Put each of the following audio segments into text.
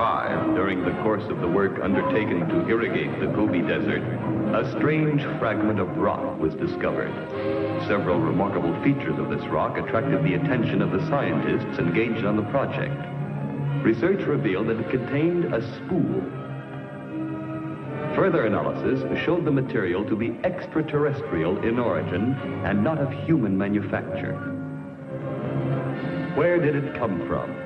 1985, during the course of the work undertaken to irrigate the Gobi Desert, a strange fragment of rock was discovered. Several remarkable features of this rock attracted the attention of the scientists engaged on the project. Research revealed that it contained a spool. Further analysis showed the material to be extraterrestrial in origin and not of human manufacture. Where did it come from?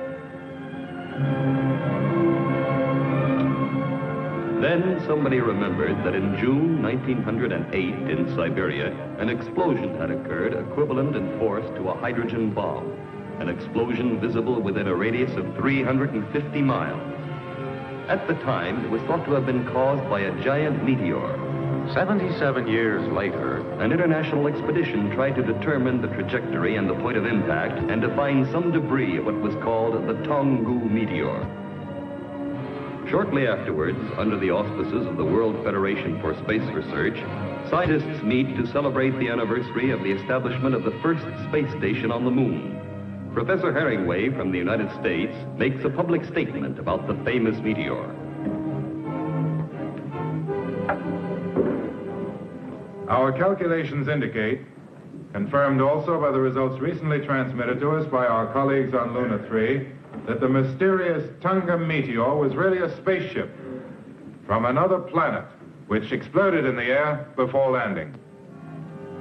Then somebody remembered that in June 1908 in Siberia, an explosion had occurred equivalent in force to a hydrogen bomb, an explosion visible within a radius of 350 miles. At the time, it was thought to have been caused by a giant meteor. 77 years later, An international expedition tried to determine the trajectory and the point of impact and to find some debris of what was called the Tonggu meteor. Shortly afterwards, under the auspices of the World Federation for Space Research, scientists meet to celebrate the anniversary of the establishment of the first space station on the moon. Professor Herringway from the United States makes a public statement about the famous meteor. Our calculations indicate, confirmed also by the results recently transmitted to us by our colleagues on Luna 3, that the mysterious Tunga meteor was really a spaceship from another planet, which exploded in the air before landing.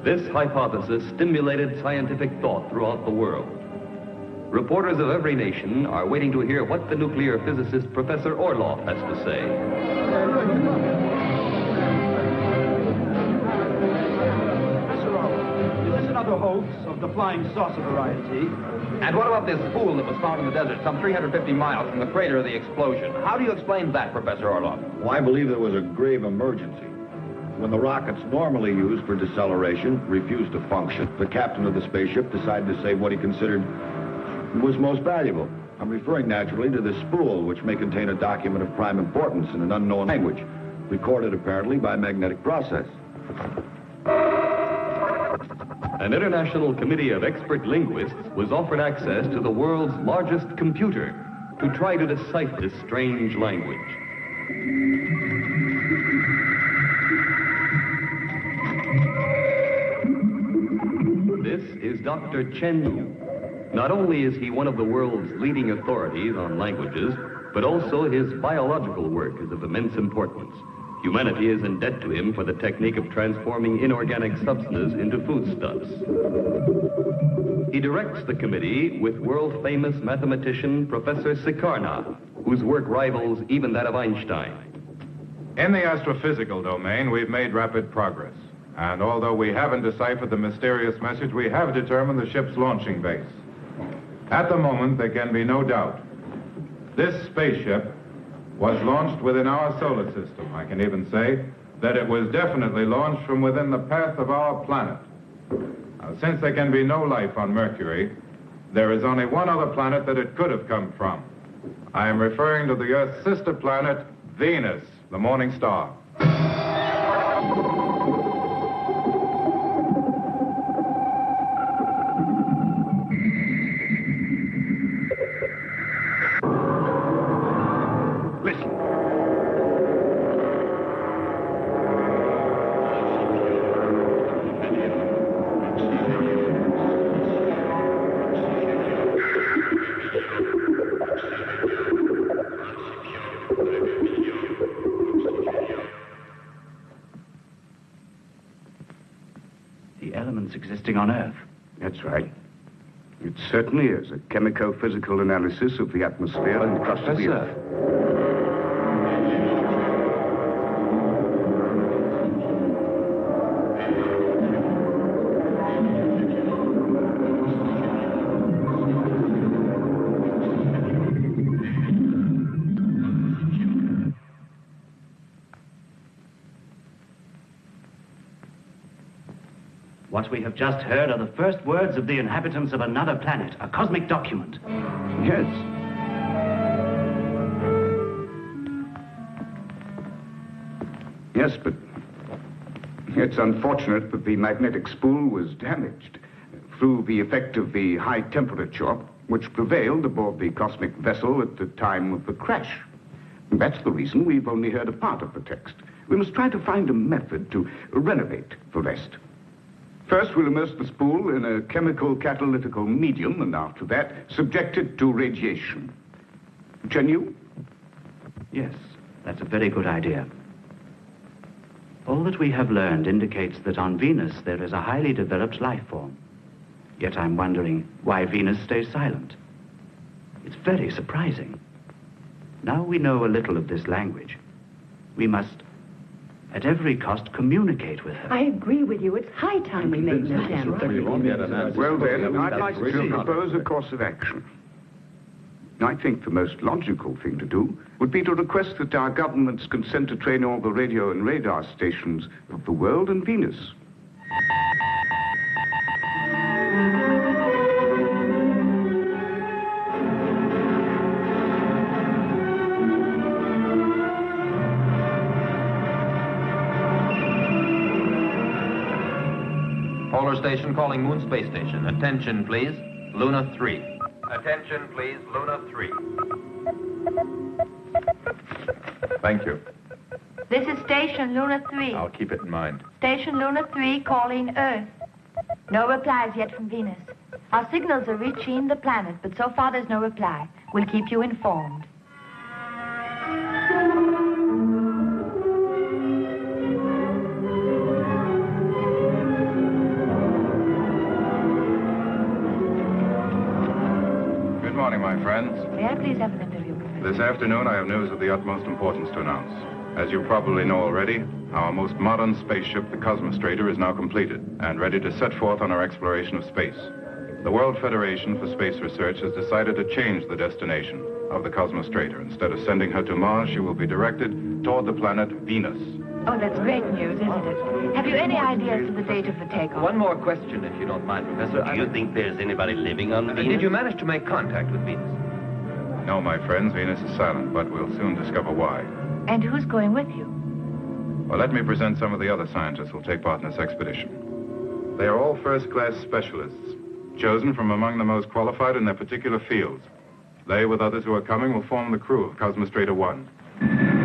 This hypothesis stimulated scientific thought throughout the world. Reporters of every nation are waiting to hear what the nuclear physicist Professor Orloff has to say. Of the flying saucer variety? And what about this spool that was found in the desert some 350 miles from the crater of the explosion? How do you explain that, Professor Orloff? Well, I believe there was a grave emergency. When the rockets normally used for deceleration refused to function, the captain of the spaceship decided to save what he considered was most valuable. I'm referring naturally to this spool, which may contain a document of prime importance in an unknown language, recorded apparently by magnetic process. An international committee of expert linguists was offered access to the world's largest computer to try to decipher this strange language. This is Dr. Chen Yu. Not only is he one of the world's leading authorities on languages, but also his biological work is of immense importance. Humanity is in debt to him for the technique of transforming inorganic substances into foodstuffs. He directs the committee with world-famous mathematician Professor Sikarna, whose work rivals even that of Einstein. In the astrophysical domain, we've made rapid progress. And although we haven't deciphered the mysterious message, we have determined the ship's launching base. At the moment, there can be no doubt. This spaceship was launched within our solar system. I can even say that it was definitely launched from within the path of our planet. Now, since there can be no life on Mercury, there is only one other planet that it could have come from. I am referring to the Earth's sister planet, Venus, the morning star. Right. It certainly is a chemico-physical analysis of the atmosphere and crust of the Earth. What we have just heard are the first words of the inhabitants of another planet, a cosmic document. Yes. Yes, but it's unfortunate that the magnetic spool was damaged. Through the effect of the high temperature, which prevailed aboard the cosmic vessel at the time of the crash. That's the reason we've only heard a part of the text. We must try to find a method to renovate the rest. First, we'll immerse the spool in a chemical catalytical medium, and after that, subject it to radiation. Chen Yes, that's a very good idea. All that we have learned indicates that on Venus there is a highly developed life form. Yet I'm wondering why Venus stays silent. It's very surprising. Now we know a little of this language. We must, at every cost, communicate with her. I agree with you. It's high time we made an attempt. Well, then, I'd like to propose a course of action. I think the most logical thing to do would be to request that our governments consent to train all the radio and radar stations of the world and Venus. Station calling Moon Space Station. Attention, please. Luna 3. Attention, please. Luna 3. Thank you. This is Station Luna 3. I'll keep it in mind. Station Luna 3 calling Earth. No replies yet from Venus. Our signals are reaching the planet, but so far there's no reply. We'll keep you informed. Please have an interview, This afternoon, I have news of the utmost importance to announce. As you probably know already, our most modern spaceship, the Cosmostrator, is now completed and ready to set forth on our exploration of space. The World Federation for Space Research has decided to change the destination of the Cosmostrator. Instead of sending her to Mars, she will be directed toward the planet Venus. Oh, that's great news, isn't it? Have you any ideas as to the date of the takeoff? One more question, if you don't mind, Professor. Do you think there's anybody living on Uh, Venus? Did you manage to make contact with Venus? No, my friends, Venus is silent, but we'll soon discover why. And who's going with you? Well, let me present some of the other scientists who'll take part in this expedition. They are all first-class specialists, chosen from among the most qualified in their particular fields. They, with others who are coming, will form the crew of Cosmostrator 1.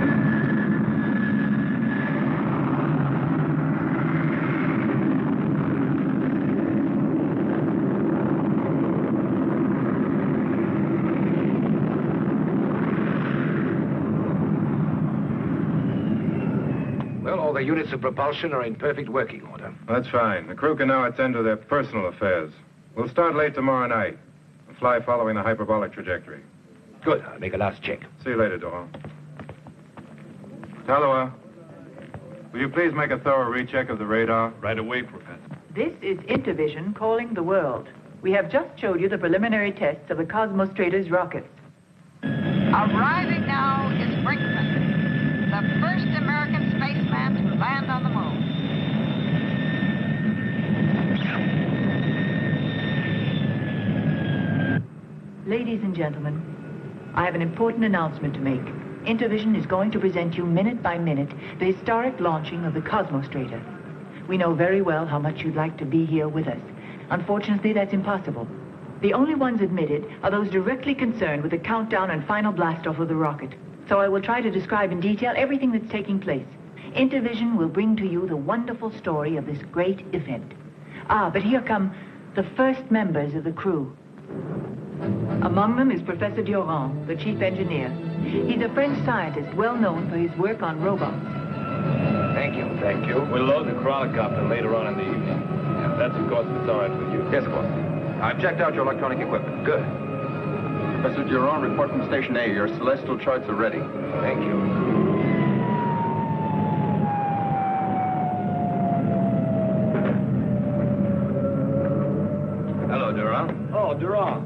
Well, all the units of propulsion are in perfect working order. That's fine. The crew can now attend to their personal affairs. We'll start late tomorrow night and fly following the hyperbolic trajectory. Good. I'll make a last check. See you later, Doral. Talua, will you please make a thorough recheck of the radar? Right away, Professor. This is Intervision calling the world. We have just showed you the preliminary tests of the Cosmostrator's rockets. Arriving now is Brinkman, the first American spaceman to land on the moon. Ladies and gentlemen, I have an important announcement to make. Intervision is going to present you minute by minute the historic launching of the Cosmostrator. We know very well how much you'd like to be here with us. Unfortunately, that's impossible. The only ones admitted are those directly concerned with the countdown and final blastoff of the rocket. So I will try to describe in detail everything that's taking place. Intervision will bring to you the wonderful story of this great event. Ah, but here come the first members of the crew. Among them is Professor Durand, the chief engineer. He's a French scientist well known for his work on robots. Thank you, thank you. We'll load the chronocopter later on in the evening. That's, of course, if it's all right with you. Yes, of course. I've checked out your electronic equipment. Good. Professor Durand, report from Station A. Your celestial charts are ready. Thank you. Hello, Oh, Durand.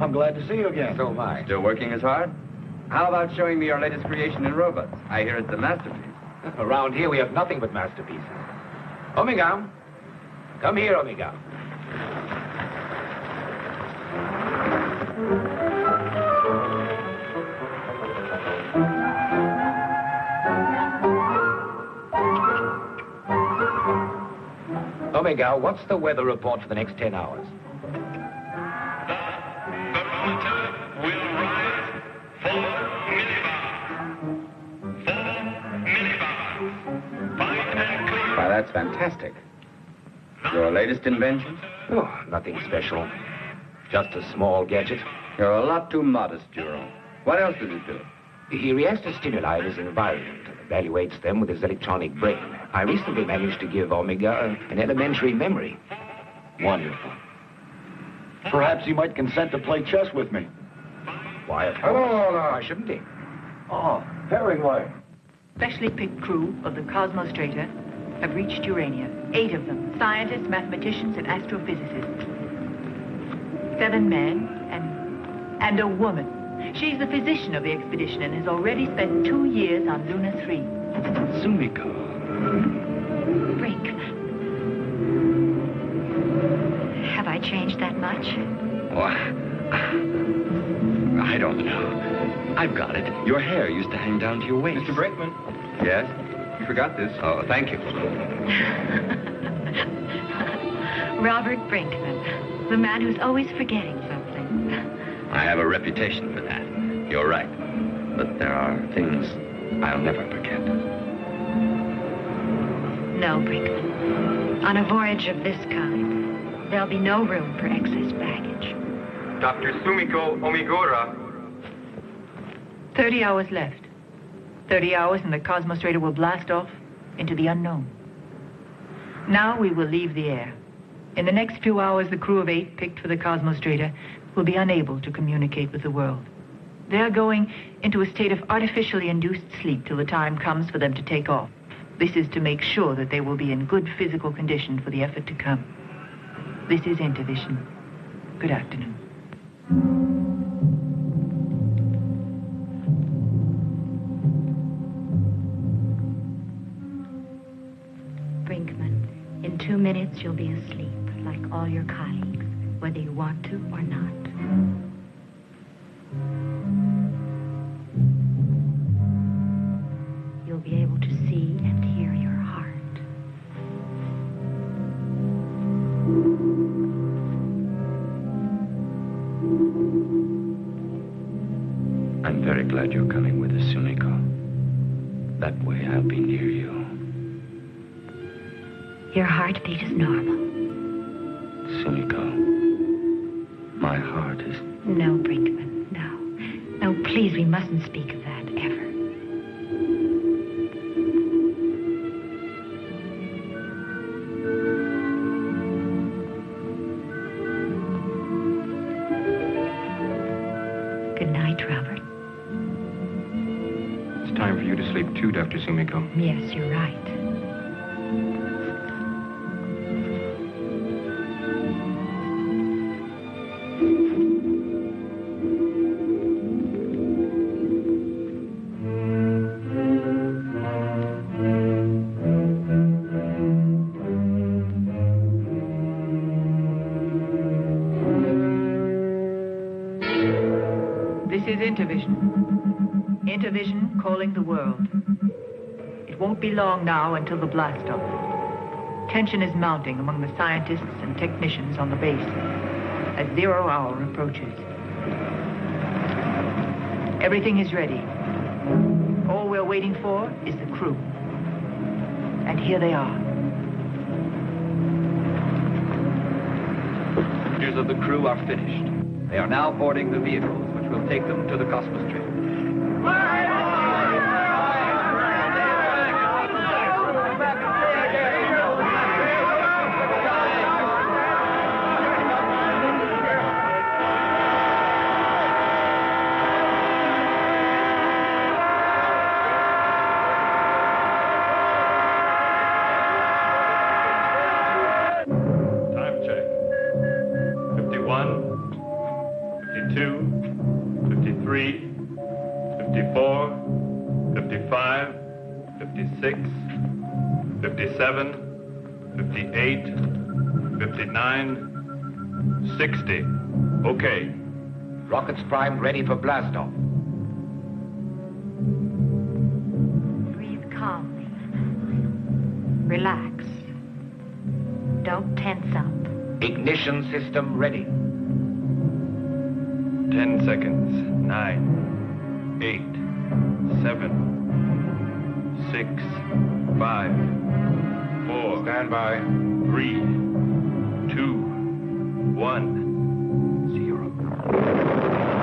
I'm glad to see you again. So am I. Still working as hard? How about showing me your latest creation in robots? I hear it's a masterpiece. Around here, we have nothing but masterpieces. Omega, come here, Omega. Omega, what's the weather report for the next 10 hours? That's fantastic. Your latest invention? Oh, nothing special. Just a small gadget. You're a lot too modest, Juro. What else does it do? He reacts to stimuli in his environment and evaluates them with his electronic brain. I recently managed to give Omega an elementary memory. Wonderful. Perhaps he might consent to play chess with me. Why, of course. Oh, Hello, Why shouldn't he? Oh, Herringway. Specially picked crew of the Cosmostrator have reached Urania. Eight of them, scientists, mathematicians, and astrophysicists. Seven men and, and a woman. She's the physician of the expedition and has already spent two years on Luna 3. Sumiko. Brinkman. Have I changed that much? Well, I don't know. I've got it. Your hair used to hang down to your waist. Mr. Brinkman. Yes? You forgot this. Oh, thank you. Robert Brinkman, the man who's always forgetting something. I have a reputation for that. You're right. But there are things I'll never forget. No, Brinkman. On a voyage of this kind, there'll be no room for excess baggage. Dr. Sumiko Ogimura. Thirty hours left. Thirty hours and the Cosmostrator will blast off into the unknown. Now we will leave the air. In the next few hours, the crew of eight picked for the Cosmostrator will be unable to communicate with the world. They're going into a state of artificially induced sleep till the time comes for them to take off. This is to make sure that they will be in good physical condition for the effort to come. This is Intervision. Good afternoon. Minutes you'll be asleep, like all your colleagues, whether you want to or not. Your heartbeat is normal. Intervision calling the world. It won't be long now until the blast off. Tension is mounting among the scientists and technicians on the base as zero hour approaches. Everything is ready. All we're waiting for is the crew. And here they are. Passengers of the crew are finished. They are now boarding the vehicles, which will take them to the Cosmostrator. 58, 59, 60. Okay. Rockets primed, ready for blastoff. Breathe calmly. Relax. Don't tense up. Ignition system ready. 10 seconds. 9, 8, 7, 6, 5, 4, Stand by. Three, two, one, zero.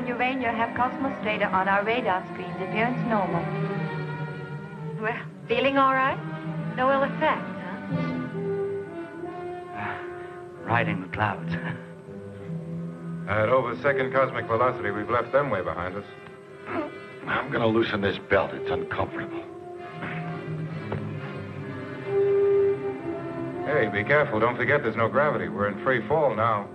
3 calling Urania have Cosmos Strader on our radar screens. Appearance normal. Well, feeling all right? No ill effects, huh? Ah, riding the clouds. At over second cosmic velocity, we've left them way behind us. I'm gonna loosen this belt. It's uncomfortable. Hey, be careful. Don't forget there's no gravity. We're in free fall now.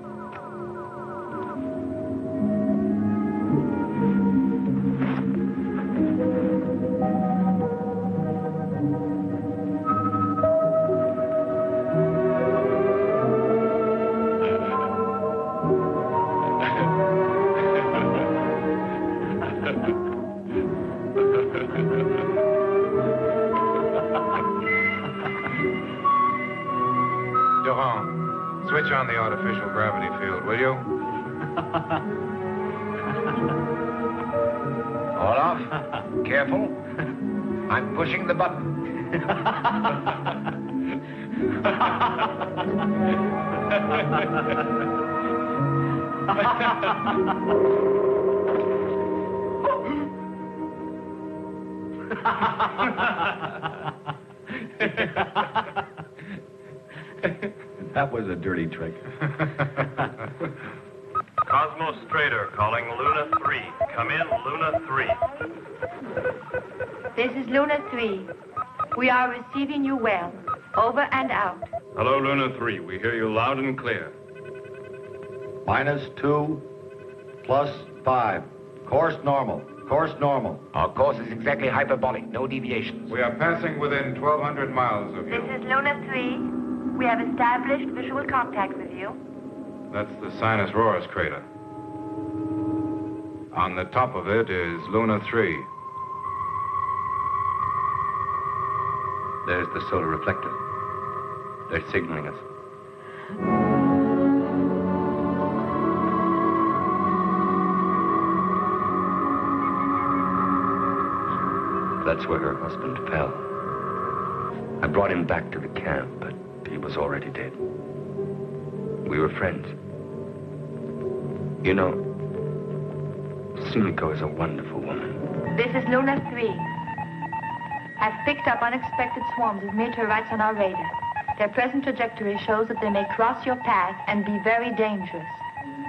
I'm the button. That was a dirty trick. Cosmos Strader calling Luna 3. Come in, Luna 3. This is Luna 3. We are receiving you well. Over and out. Hello, Luna 3. We hear you loud and clear. Minus two, plus five. Course normal. Course normal. Our course is exactly hyperbolic, no deviations. We are passing within 1,200 miles of you. This is Luna 3. We have established visual contact with you. That's the Sinus Roris crater. On the top of it is Luna 3. There's the solar reflector. They're signaling us. That's where her husband fell. I brought him back to the camp, but he was already dead. We were friends. You know, Sumiko is a wonderful woman. This is Luna 3. I've picked up unexpected swarms of meteorites on our radar. Their present trajectory shows that they may cross your path and be very dangerous.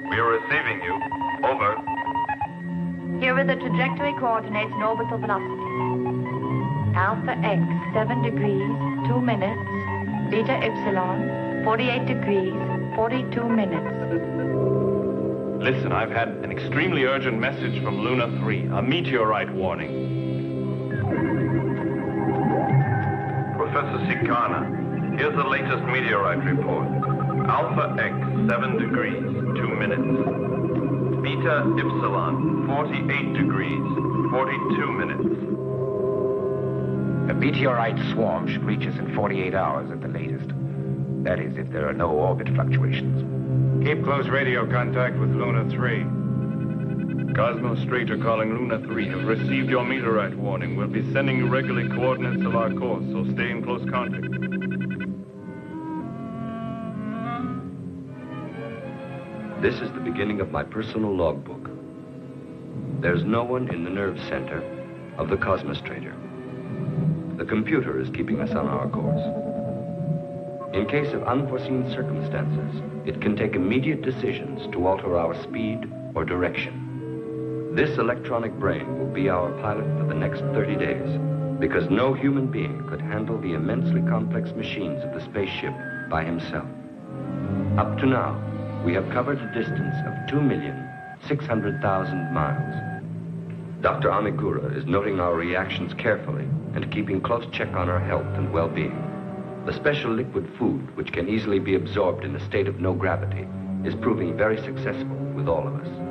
We are receiving you. Over. Here are the trajectory coordinates and orbital velocity. Alpha X, 7 degrees, 2 minutes. Beta Epsilon, 48 degrees, 42 minutes. Listen, I've had an extremely urgent message from Luna 3. A meteorite warning. Professor Sikarna, here's the latest meteorite report. Alpha X, 7 degrees, 2 minutes. Beta Epsilon, 48 degrees, 42 minutes. A meteorite swarm should reach us in 48 hours at the latest. That is, if there are no orbit fluctuations. Keep close radio contact with Luna 3. Cosmos calling Luna 3 have received your meteorite warning. We'll be sending you regularly coordinates of our course, so stay in close contact. This is the beginning of my personal logbook. There's no one in the nerve center of the Cosmostrator. The computer is keeping us on our course. In case of unforeseen circumstances, it can take immediate decisions to alter our speed or direction. This electronic brain will be our pilot for the next 30 days, because no human being could handle the immensely complex machines of the spaceship by himself. Up to now, we have covered a distance of 2,600,000 miles. Dr. Ogimura is noting our reactions carefully and keeping close check on our health and well-being. The special liquid food, which can easily be absorbed in a state of no gravity, is proving very successful with all of us.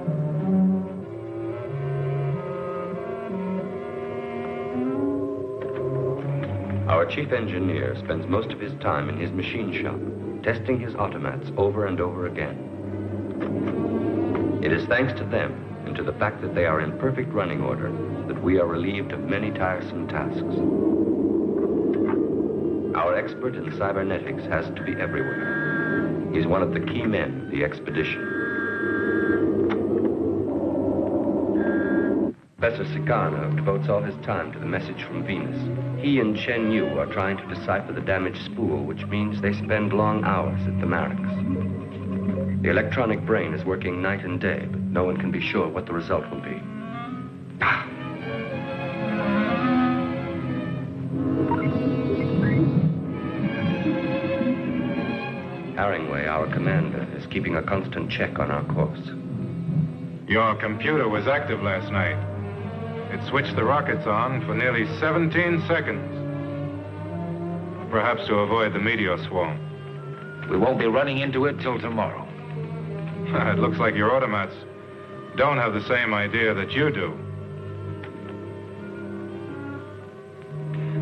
Our chief engineer spends most of his time in his machine shop, testing his automats over and over again. It is thanks to them and to the fact that they are in perfect running order that we are relieved of many tiresome tasks. Our expert in cybernetics has to be everywhere. He's one of the key men of the expedition. Professor Sikarna devotes all his time to the message from Venus. He and Chen Yu are trying to decipher the damaged spool, which means they spend long hours at the Marix. The electronic brain is working night and day, but no one can be sure what the result will be. Haringway, our commander, is keeping a constant check on our course. Your computer was active last night. It switched the rockets on for nearly 17 seconds. Perhaps to avoid the meteor swarm. We won't be running into it till tomorrow. it looks like your automats don't have the same idea that you do.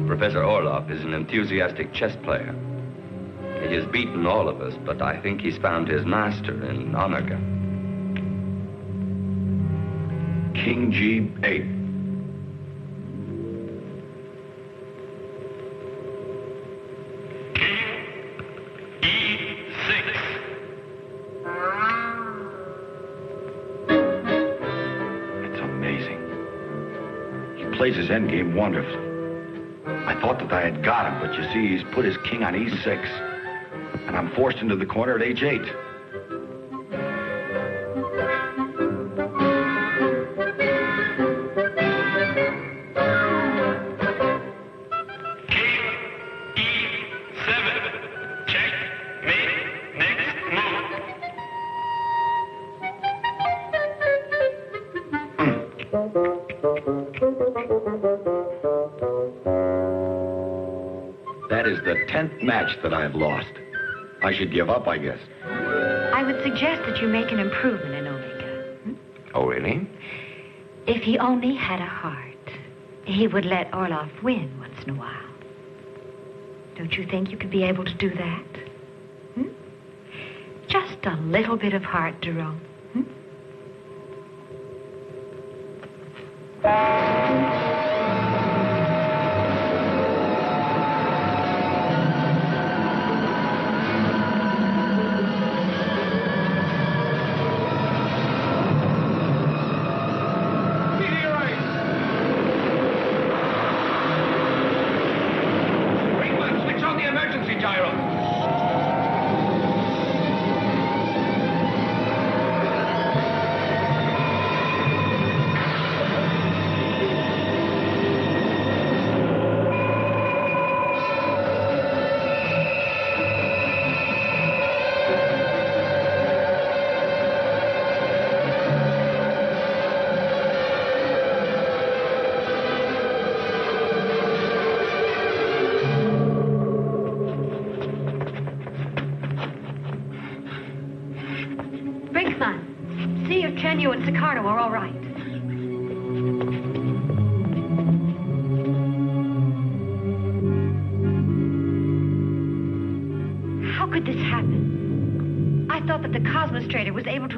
Professor Orloff is an enthusiastic chess player. He has beaten all of us, but I think he's found his master in Omega. King G8. Plays his endgame wonderfully. I thought that I had got him, but you see, he's put his king on E6. And I'm forced into the corner at H8. Match that I've lost. I should give up, I guess. I would suggest that you make an improvement in Omega. Oh, really? If he only had a heart, he would let Orloff win once in a while. Don't you think you could be able to do that? Hmm? Just a little bit of heart, Jerome.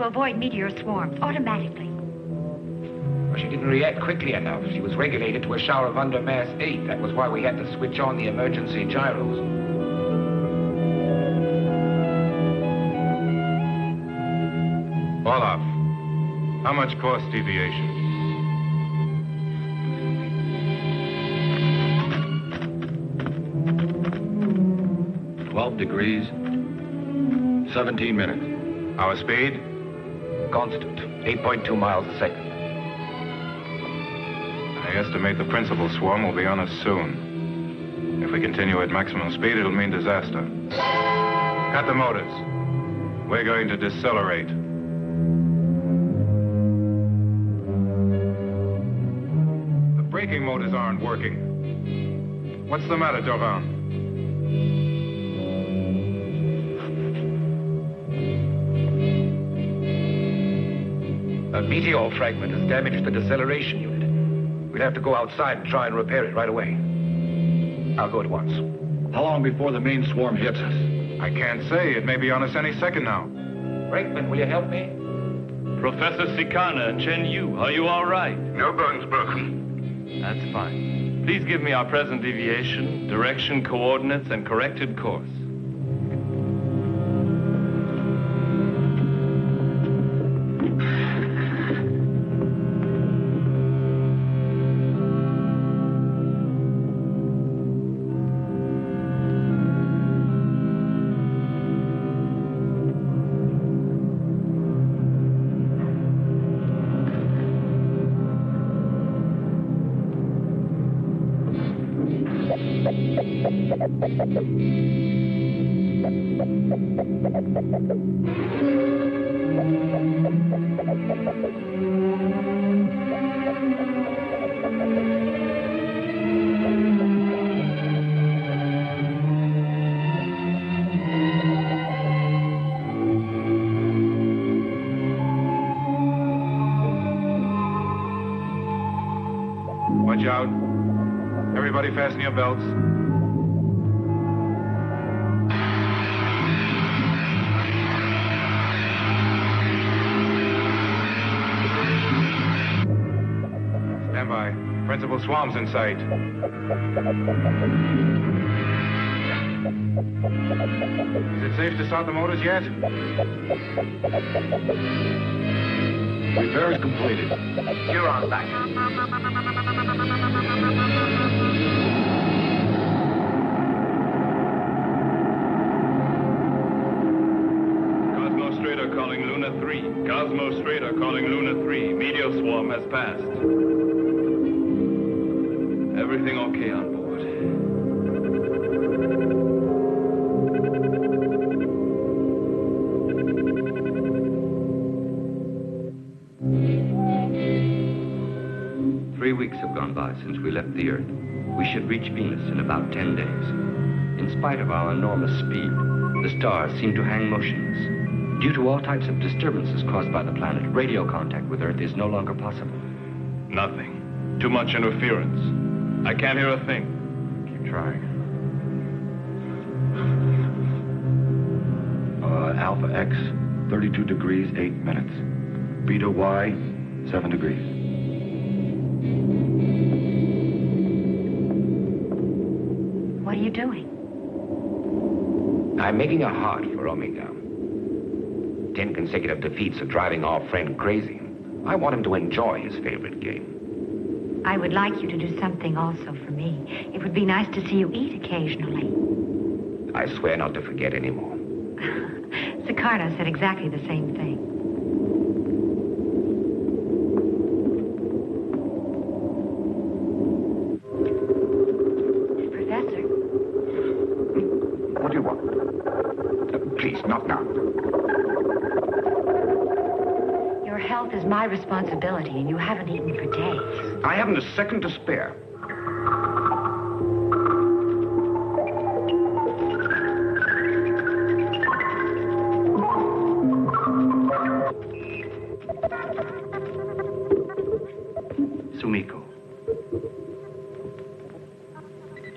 To avoid meteor swarms automatically. Well, she didn't react quickly enough. She was regulated to a shower of under mass 8. That was why we had to switch on the emergency gyros. Orloff, how much course deviation? Twelve degrees, 17 minutes. Our speed? Constant. 8.2 miles a second. I estimate the principal swarm will be on us soon. If we continue at maximum speed, it'll mean disaster. Cut the motors. We're going to decelerate. The braking motors aren't working. What's the matter, Durand? Meteor fragment has damaged the deceleration unit. We'll have to go outside and try and repair it right away. I'll go at once. How long before the main swarm hits us? I can't say. It may be on us any second now. Brinkman, will you help me? Professor Sikarna, Chen Yu, are you all right? No bones broken. That's fine. Please give me our present deviation, direction, coordinates, and corrected course. Watch out. Everybody fasten your belts. Swam's in sight. Is it safe to start the motors yet? Repair is completed. You're on back. Cosmostrator calling Luna 3. Cosmostrator calling Luna 3. Meteor swarm has passed. Everything okay on board? Three weeks have gone by since we left the Earth. We should reach Venus in about 10 days. In spite of our enormous speed, the stars seem to hang motionless. Due to all types of disturbances caused by the planet, radio contact with Earth is no longer possible. Nothing. Too much interference. I can't hear a thing. Keep trying. Uh, Alpha X, 32 degrees, 8 minutes. Beta Y, 7 degrees. What are you doing? I'm making a heart for Omega. Ten consecutive defeats are driving our friend crazy. I want him to enjoy his favorite game. I would like you to do something also for me. It would be nice to see you eat occasionally. I swear not to forget anymore. Sicardo said exactly the same thing. Professor, What do you want? Uh, please, not now. your health is my responsibility, and you haven't eaten for days. I haven't a second to spare. Sumiko.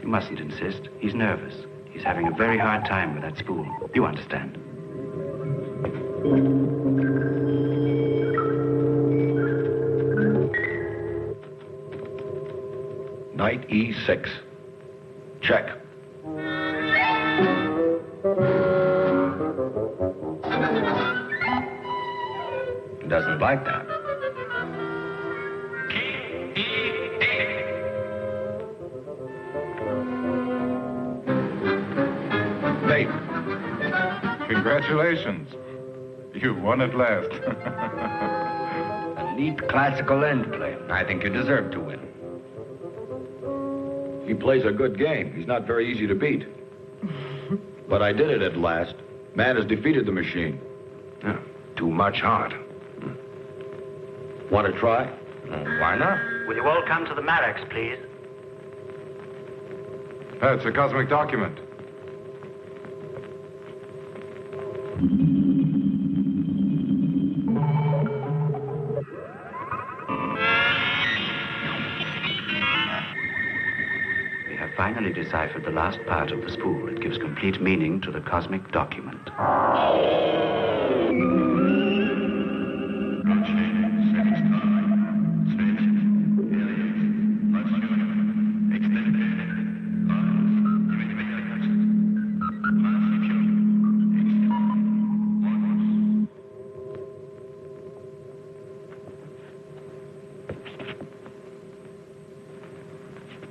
You mustn't insist. He's nervous. He's having a very hard time with that spool. You understand. Knight E6. Check. Doesn't like that. Nate. Congratulations. You've won at last. A neat classical end play. I think you deserve to win. He plays a good game. He's not very easy to beat. but I did it at last. Man has defeated the machine. Yeah, too much heart. Want to try? Mm, why not? Will you all come to the Mareks, please? That's a cosmic document. Finally deciphered the last part of the spool. It gives complete meaning to the cosmic document.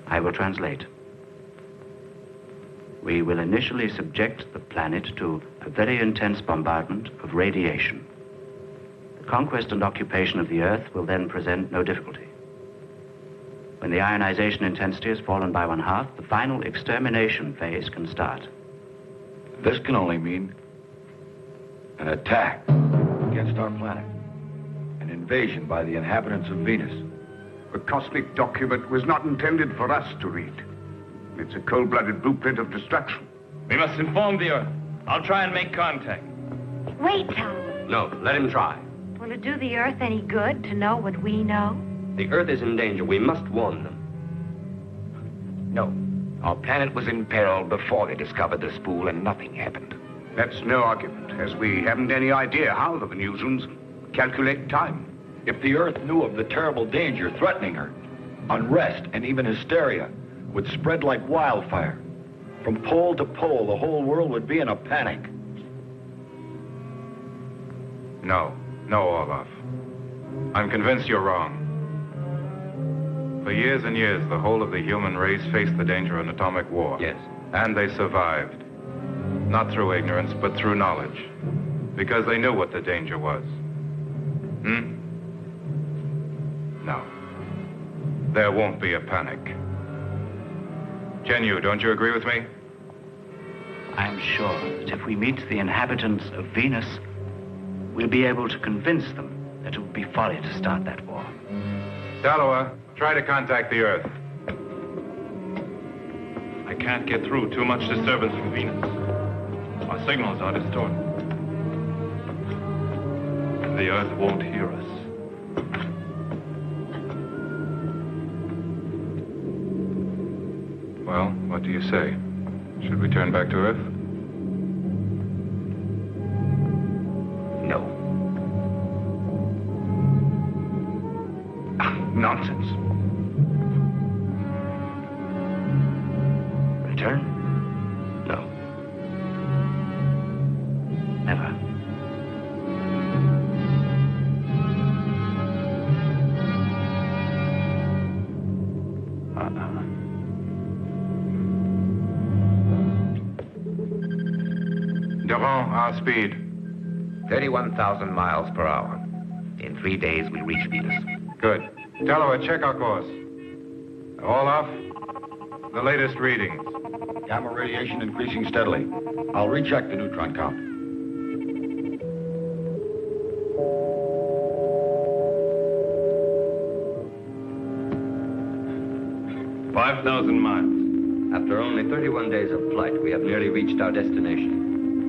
I will translate. We will initially subject the planet to a very intense bombardment of radiation. The conquest and occupation of the Earth will then present no difficulty. When the ionization intensity has fallen by one half, the final extermination phase can start. This can only mean an attack against our planet. An invasion by the inhabitants of Venus. The cosmic document was not intended for us to read. It's a cold-blooded blueprint of destruction. We must inform the Earth. I'll try and make contact. Wait, Tom. No, let him try. Will it do the Earth any good to know what we know? The Earth is in danger. We must warn them. No. Our planet was in peril before they discovered the spool, and nothing happened. That's no argument, as we haven't any idea how the Venusians calculate time. If the Earth knew of the terrible danger threatening her, unrest and even hysteria would spread like wildfire. From pole to pole, the whole world would be in a panic. No, no, Orloff. I'm convinced you're wrong. For years and years, the whole of the human race faced the danger of an atomic war. Yes. And they survived. Not through ignorance, but through knowledge. Because they knew what the danger was. Hmm? No. There won't be a panic. Genu, don't you agree with me? I'm sure that if we meet the inhabitants of Venus, we'll be able to convince them that it would be folly to start that war. Talua, try to contact the Earth. I can't get through. Too much disturbance from Venus. Our signals are distorted. And the Earth won't hear us. Well, what do you say? Should we turn back to Earth? No. Ah, nonsense. Return? Our speed. 31,000 miles per hour. In three days, we reach Venus. Good. Talua, check our course. All off. the latest readings. Gamma radiation increasing steadily. I'll recheck the neutron count. Five thousand miles. After only 31 days of flight, we have nearly reached our destination.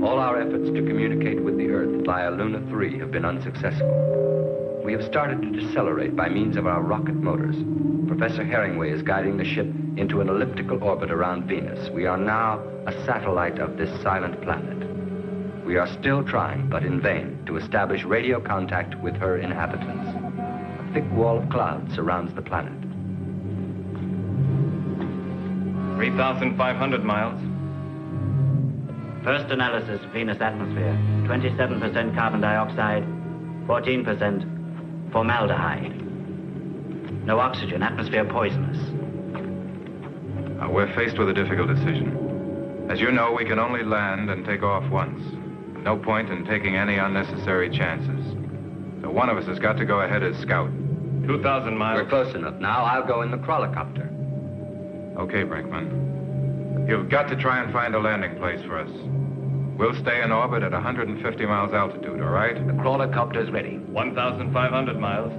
All our efforts to communicate with the Earth via Luna 3 have been unsuccessful. We have started to decelerate by means of our rocket motors. Professor Herringway is guiding the ship into an elliptical orbit around Venus. We are now a satellite of this silent planet. We are still trying, but in vain, to establish radio contact with her inhabitants. A thick wall of clouds surrounds the planet. 3,500 miles. First analysis of Venus atmosphere 27% carbon dioxide, 14% formaldehyde. No oxygen, atmosphere poisonous. Uh, we're faced with a difficult decision. As you know, we can only land and take off once. No point in taking any unnecessary chances. So one of us has got to go ahead as scout. 2,000 miles. We're close enough now. I'll go in the crawlercopter. Okay, Brinkman. You've got to try and find a landing place for us. We'll stay in orbit at 150 miles altitude, all right? The crawler copter's ready. 1,500 miles.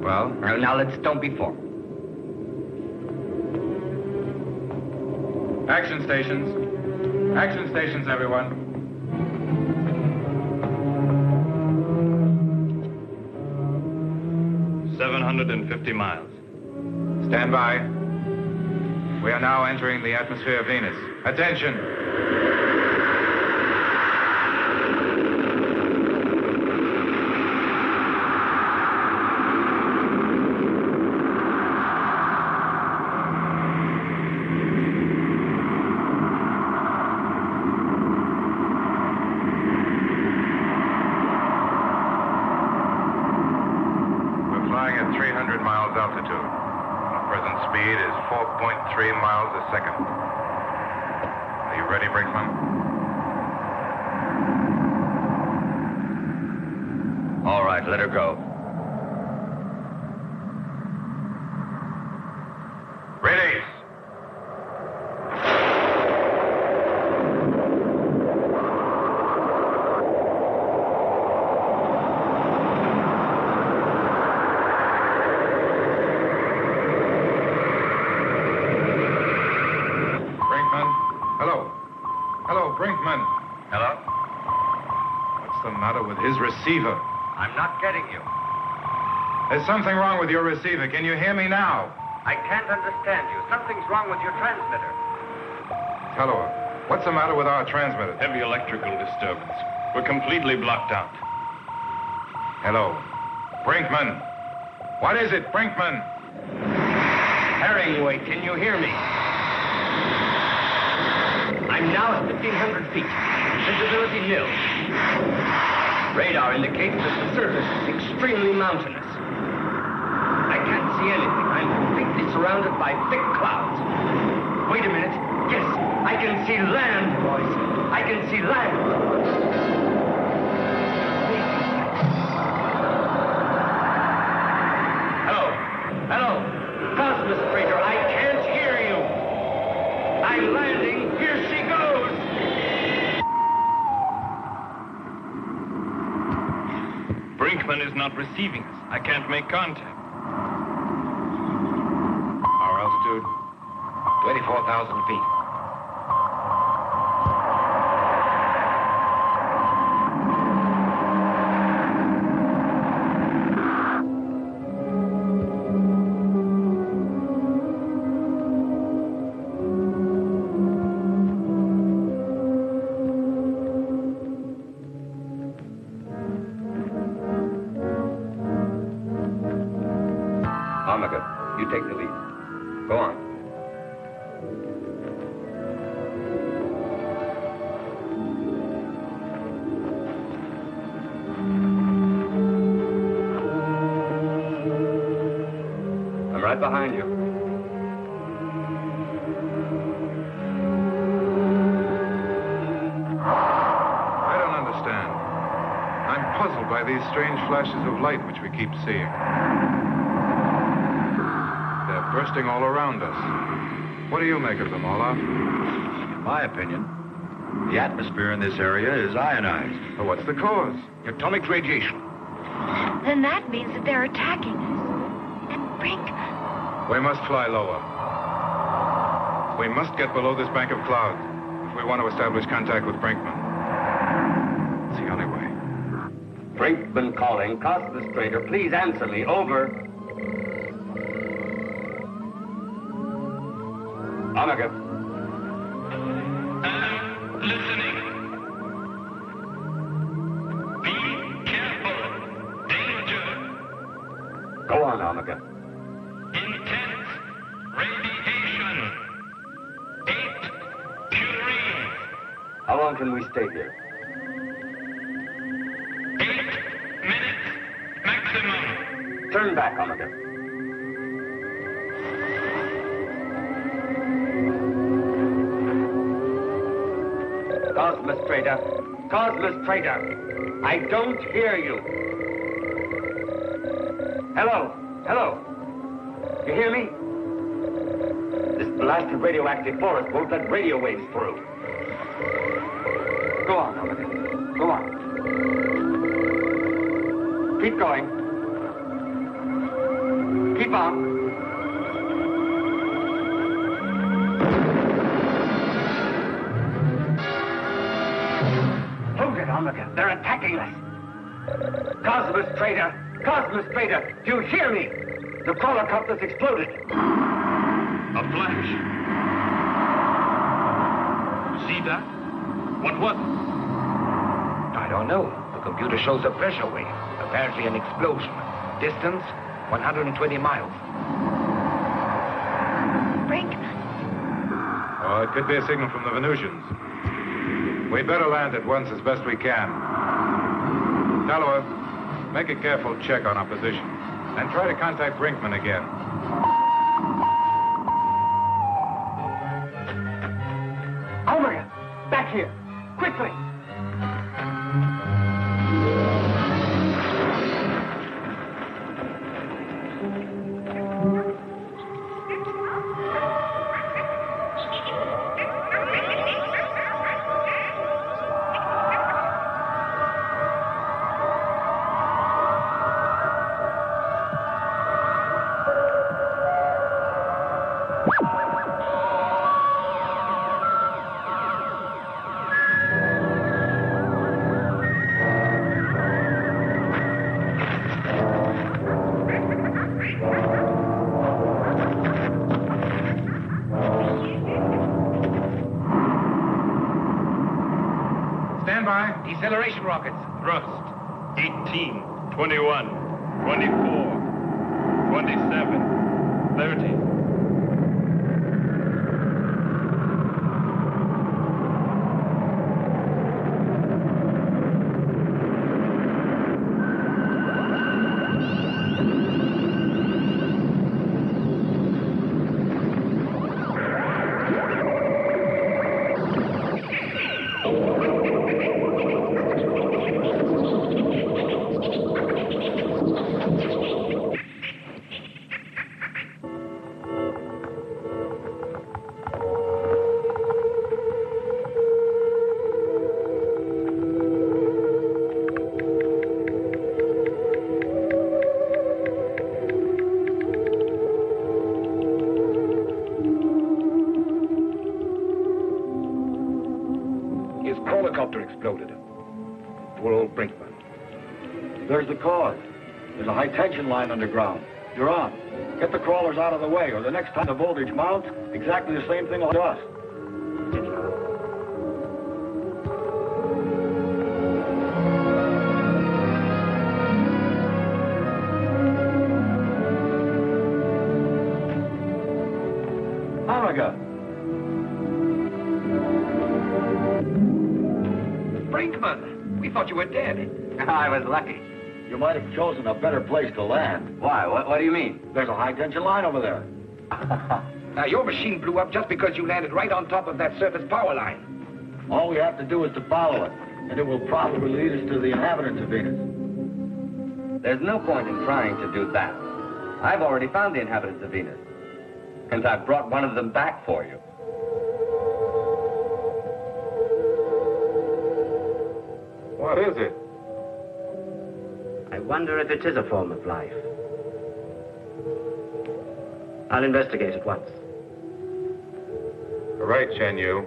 Well? Well, now let's don't be formal. Action stations. Action stations, everyone. Seven hundred and fifty miles. Stand by. We are now entering the atmosphere of Venus. Attention! We're flying at 300 miles altitude. Our present speed is 4.3 miles a second. Are you ready, Brinkman? All right, let her go. Ready. Brinkman? Hello? Hello, Brinkman. Hello? What's the matter with his receiver? I'm not getting you. There's something wrong with your receiver. Can you hear me now? I can't understand you. Something's wrong with your transmitter. Hello. What's the matter with our transmitter? Heavy electrical disturbance. We're completely blocked out. Hello. Brinkman. What is it, Brinkman? Herringway, can you hear me? I'm now at 1,500 feet. Visibility nil. Radar indicates that the surface is extremely mountainous. I can't see anything. I'm completely surrounded by thick clouds. Wait a minute. Yes, I can see land, boys. I can see land. Hello. Hello. Cosmostrator, I can't hear you. I'm landing. Here she goes. Brinkman is not receiving us. I can't make contact. Our altitude? 24,000 feet. Strange flashes of light which we keep seeing. They're bursting all around us. What do you make of them, Orloff? In my opinion, the atmosphere in this area is ionized. Well, what's the cause? Atomic radiation. Then that means that they're attacking us. And Brink, We must fly lower. We must get below this bank of clouds if we want to establish contact with Brinkman. It's the only way. Brinkman calling. Cosmos Freighter, please answer me. Over. Trader. Cosmostrator. I don't hear you. Hello. Hello. You hear me? This blasted radioactive forest won't let radio waves through. Go on, Omega. Go on. Keep going. Cosmostrator! Cosmos Trader! Do you hear me? The crawler copter's exploded. A flash. See that? What was it? I don't know. The computer shows a pressure wave. Apparently an explosion. Distance, 120 miles. Brinkman. Oh, it could be a signal from the Venusians. We'd better land at once as best we can. Talua, make a careful check on our position. And try to contact Brinkman again. Underground. You're on. Get the crawlers out of the way, or the next time the voltage mounts, exactly the same thing will happen to us. Omega! Brinkman! We thought you were dead. I was lucky. You might have chosen a better place to land. Why? What, what do you mean? There's a high tension line over there. Now, your machine blew up just because you landed right on top of that surface power line. All we have to do is to follow it, and it will probably lead us to the inhabitants of Venus. There's no point in trying to do that. I've already found the inhabitants of Venus. And I've brought one of them back for you. What is it? I wonder if it is a form of life. I'll investigate at once. Right, Chen Yu.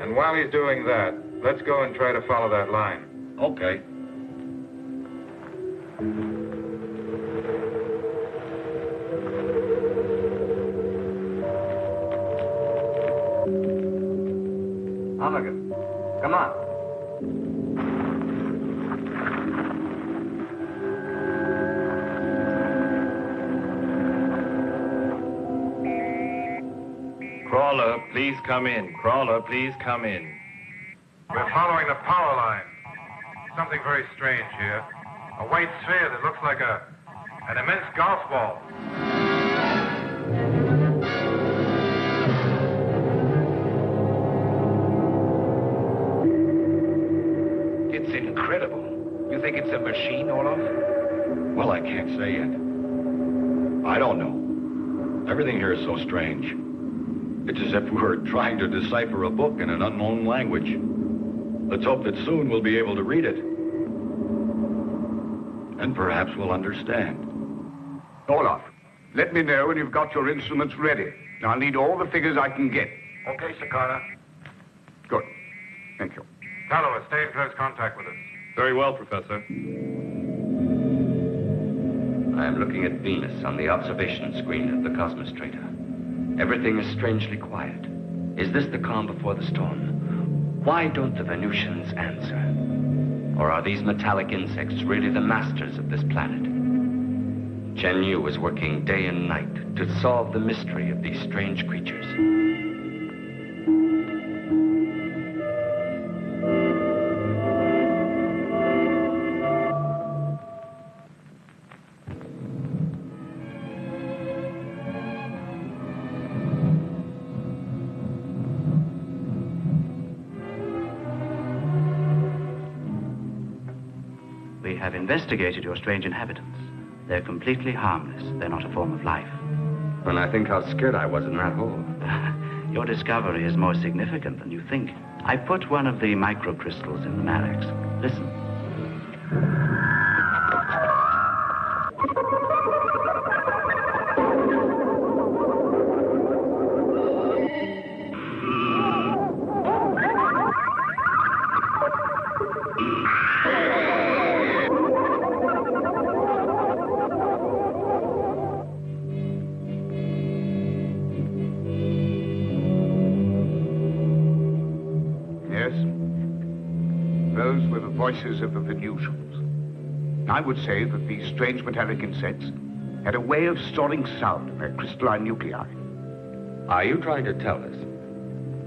And while he's doing that, let's go and try to follow that line. Okay. Please come in. Crawler, please come in. We're following the power line. Something very strange here. A white sphere that looks like a an immense golf ball. It's incredible. You think it's a machine, Orloff? Well, I can't say yet. I don't know. Everything here is so strange. It's as if we were trying to decipher a book in an unknown language. Let's hope that soon we'll be able to read it. And perhaps we'll understand. Orloff, let me know when you've got your instruments ready. I'll need all the figures I can get. Okay, Sikarna. Good. Thank you. Talua, stay in close contact with us. Very well, Professor. I am looking at Venus on the observation screen of the Cosmostrator. Everything is strangely quiet. Is this the calm before the storm? Why don't the Venusians answer? Or are these metallic insects really the masters of this planet? Chen Yu is working day and night to solve the mystery of these strange creatures. Investigated your strange inhabitants. They're completely harmless. They're not a form of life. When I think how scared I was in that hole. Your discovery is more significant than you think. I put one of the microcrystals in the Malax. Listen. Would say that these strange metallic insects had a way of storing sound in their crystalline nuclei. Are you trying to tell us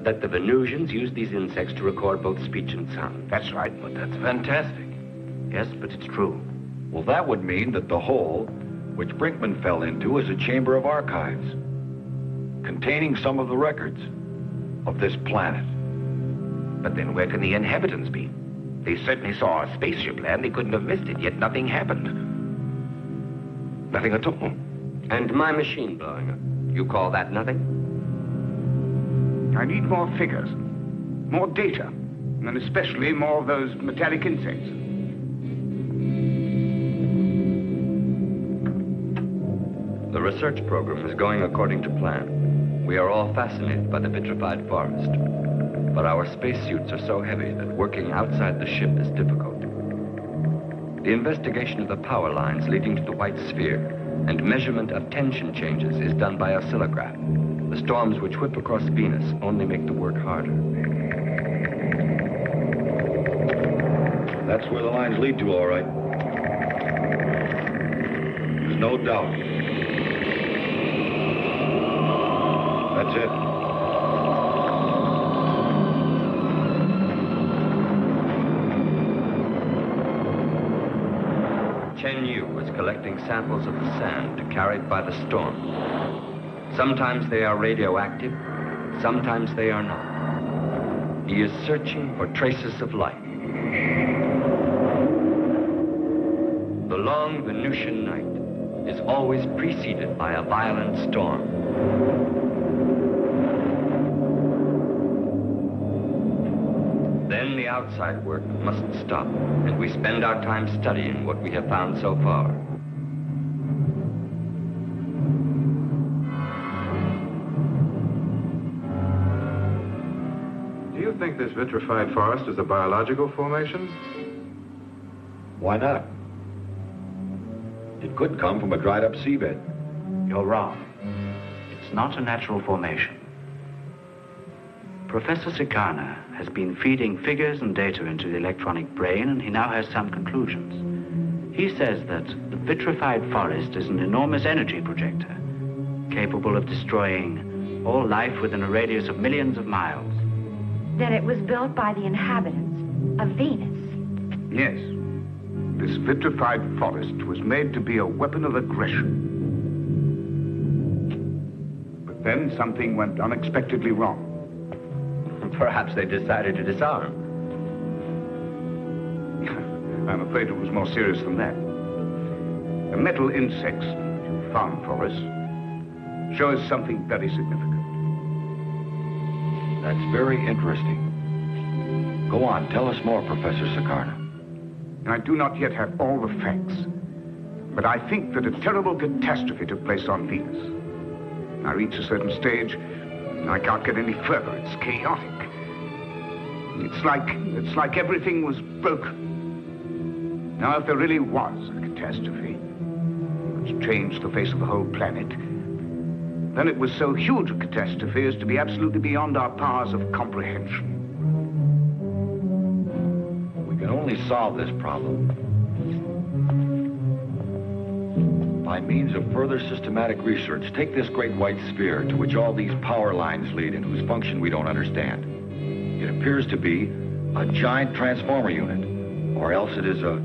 that the Venusians used these insects to record both speech and sound? That's right. But that's fantastic. Yes, but it's true. Well, that would mean that the hole, which Brinkman fell into, is a chamber of archives containing some of the records of this planet. But then where can the inhabitants be? They certainly saw a spaceship land. They couldn't have missed it, yet nothing happened. Nothing at all. And my machine blowing up. You call that nothing? I need more figures, more data, and especially more of those metallic insects. The research program is going according to plan. We are all fascinated by the vitrified forest. But our spacesuits are so heavy that working outside the ship is difficult. The investigation of the power lines leading to the white sphere and measurement of tension changes is done by oscillograph. The storms which whip across Venus only make the work harder. That's where the lines lead to, all right. There's no doubt. That's it. Yu is collecting samples of the sand carried by the storm. Sometimes they are radioactive, sometimes they are not. He is searching for traces of life. The long Venusian night is always preceded by a violent storm. Outside work must stop, and we spend our time studying what we have found so far. Do you think this vitrified forest is a biological formation? Why not? It could come from a dried up seabed. You're wrong. It's not a natural formation. Professor Sikarna has been feeding figures and data into the electronic brain, and he now has some conclusions. He says that the vitrified forest is an enormous energy projector, capable of destroying all life within a radius of millions of miles. Then it was built by the inhabitants of Venus. Yes. This vitrified forest was made to be a weapon of aggression. But then something went unexpectedly wrong. Perhaps they decided to disarm. I'm afraid it was more serious than that. The metal insects you found for us show us something very significant. That's very interesting. Go on, tell us more, Professor Sikarna. I do not yet have all the facts, but I think that a terrible catastrophe took place on Venus. I reach a certain stage, I can't get any further. It's chaotic. It's like, it's like everything was broken. Now, if there really was a catastrophe, which changed the face of the whole planet, then it was so huge a catastrophe as to be absolutely beyond our powers of comprehension. We can only solve this problem by means of further systematic research. Take this great white sphere to which all these power lines lead and whose function we don't understand. It appears to be a giant transformer unit, or else it is a,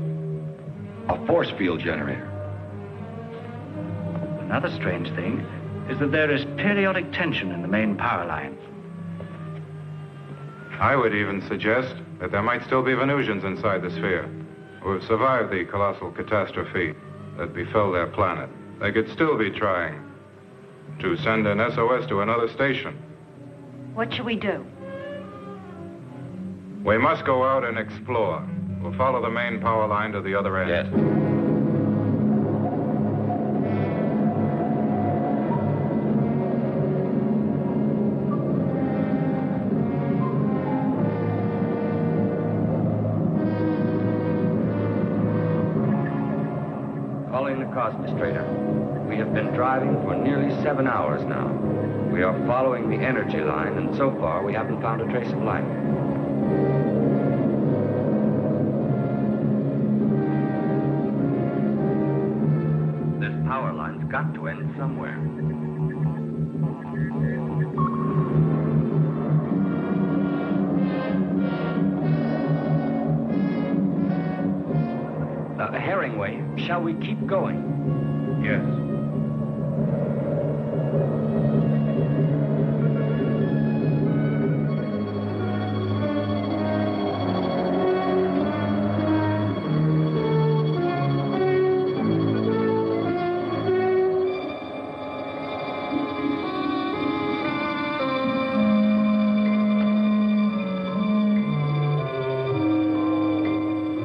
a force field generator. Another strange thing is that there is periodic tension in the main power lines. I would even suggest that there might still be Venusians inside the sphere who have survived the colossal catastrophe that befell their planet. They could still be trying to send an SOS to another station. What should we do? We must go out and explore. We'll follow the main power line to the other end. Yes. Cosmostrator, we have been driving for nearly seven hours now. We are following the energy line, and so far we haven't found a trace of life. This power line's got to end somewhere. Uh, Herringway, shall we keep going? Yes.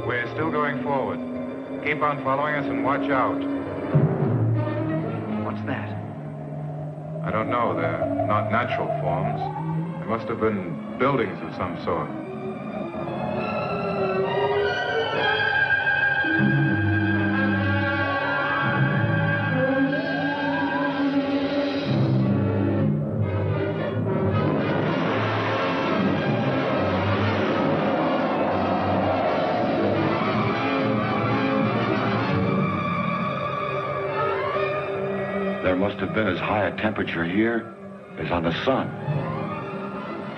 We're still going forward. Keep on following us and watch out. Know. They're not natural forms. They must have been buildings of some sort. Must have been as high a temperature here as on the sun.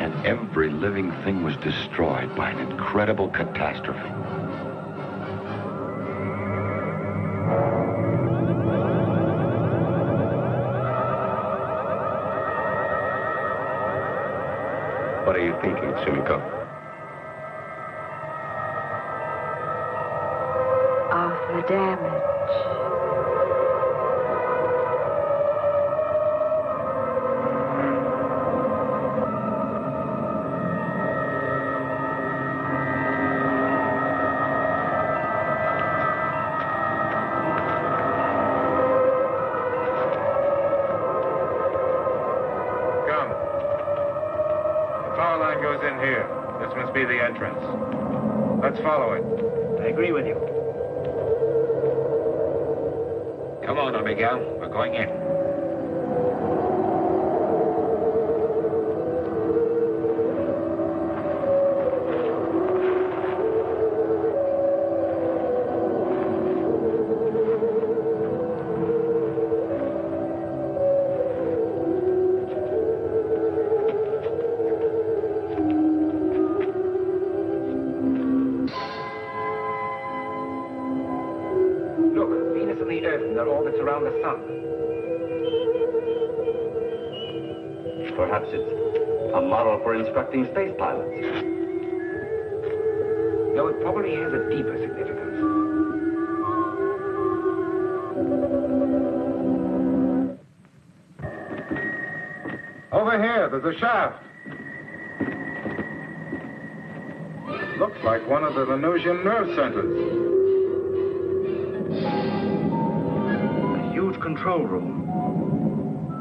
And every living thing was destroyed by an incredible catastrophe. What are you thinking, Sumiko?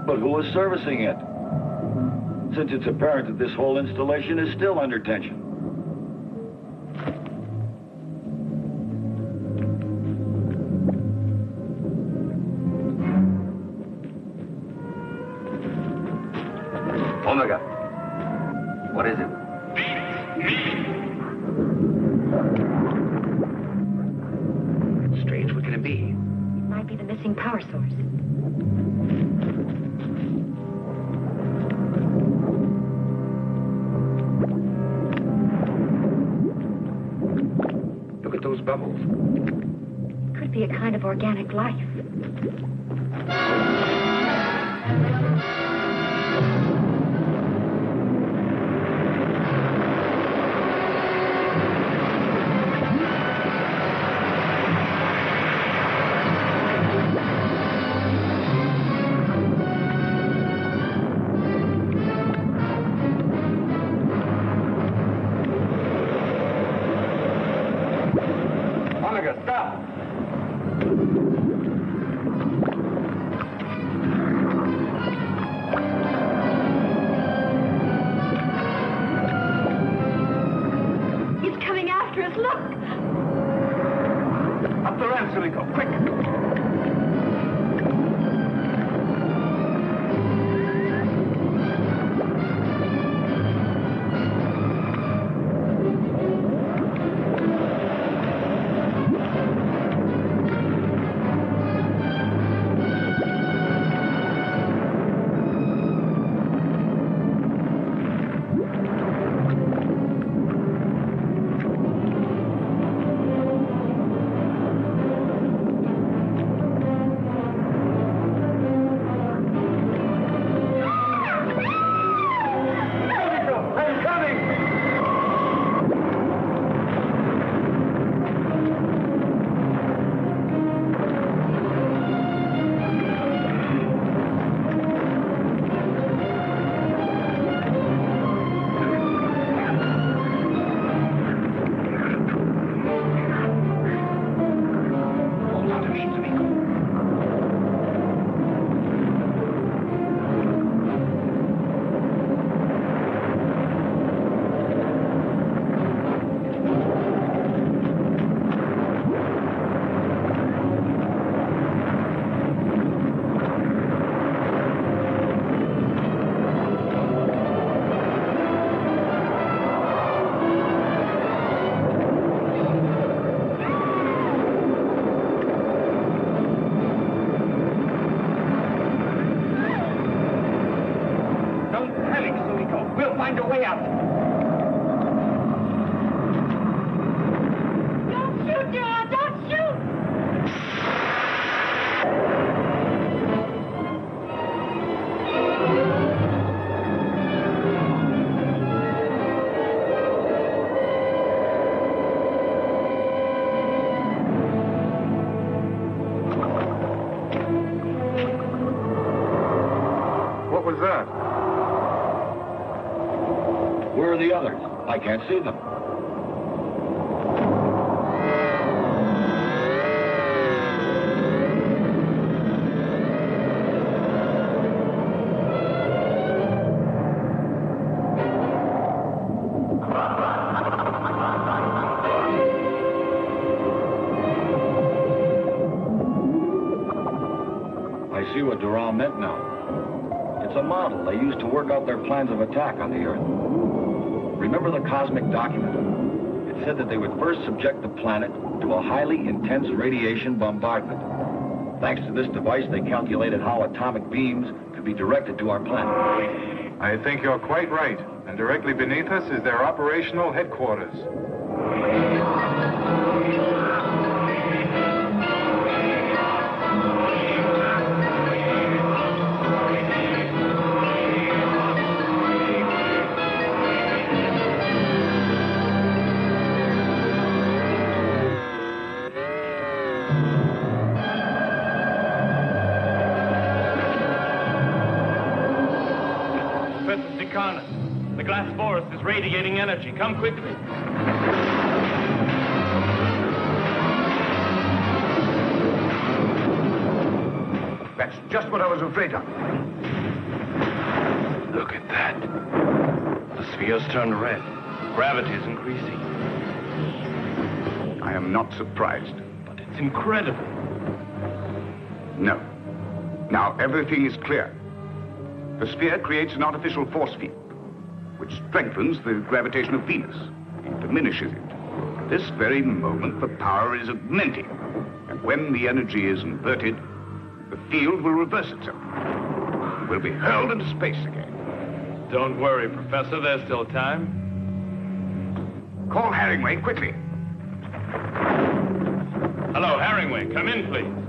But who is servicing it? Since it's apparent that this whole installation is still under tension. See them. I see what Durand meant now. It's a model they used to work out their plans of attack on the cosmic document? It said that they would first subject the planet to a highly intense radiation bombardment. Thanks to this device, they calculated how atomic beams could be directed to our planet. I think you're quite right. And directly beneath us is their operational headquarters. Radiating energy. Come quickly. That's just what I was afraid of. Look at that. The sphere's turned red. Gravity is increasing. I am not surprised. But it's incredible. No. Now everything is clear. The sphere creates an artificial force field, which strengthens the gravitation of Venus and diminishes it. At this very moment, the power is augmenting. And when the energy is inverted, the field will reverse itself. We'll be hurled into space again. Don't worry, Professor. There's still time. Call Harringway quickly. Hello, Harringway. Come in, please.